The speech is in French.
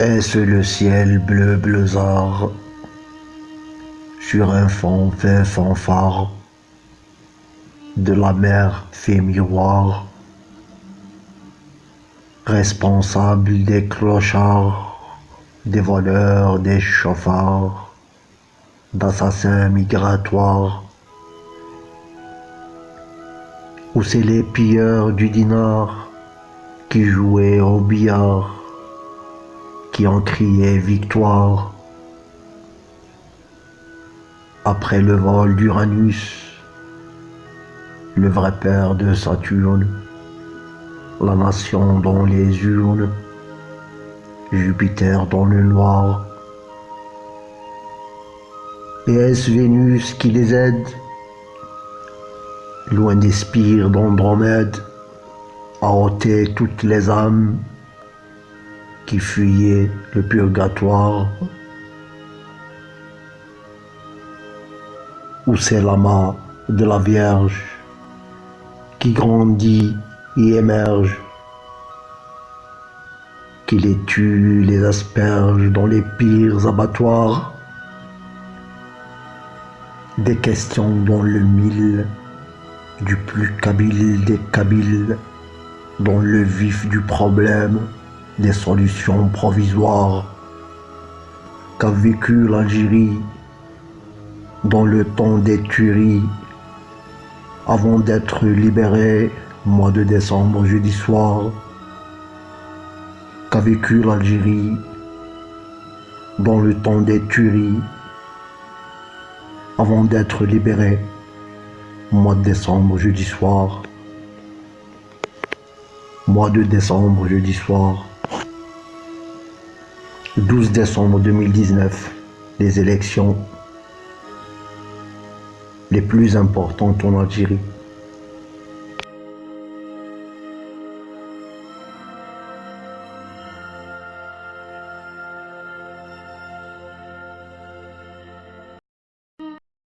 Est-ce le ciel bleu bleusard sur un fond fin fanfare de la mer fait miroir, responsable des clochards, des voleurs, des chauffards, d'assassins migratoires, ou c'est les pilleurs du dinar qui jouaient au billard, qui ont crié victoire après le vol d'Uranus, le vrai père de Saturne, la nation dans les urnes, Jupiter dans le noir. Et est-ce Vénus qui les aide? Loin des spires d'Andromède, à ôter toutes les âmes qui fuyaient le purgatoire Ou c'est l'amas de la Vierge qui grandit et émerge, qui les tue, les asperge dans les pires abattoirs. Des questions dans le mille, du plus kabyle des kabyles, dans le vif du problème, des solutions provisoires qu'a vécu l'Algérie dans le temps des tueries, avant d'être libéré, mois de décembre, jeudi soir, qu'a vécu l'Algérie dans le temps des tueries, avant d'être libéré, mois de décembre, jeudi soir, mois de décembre, jeudi soir, 12 décembre 2019, les élections les plus importantes en Algérie.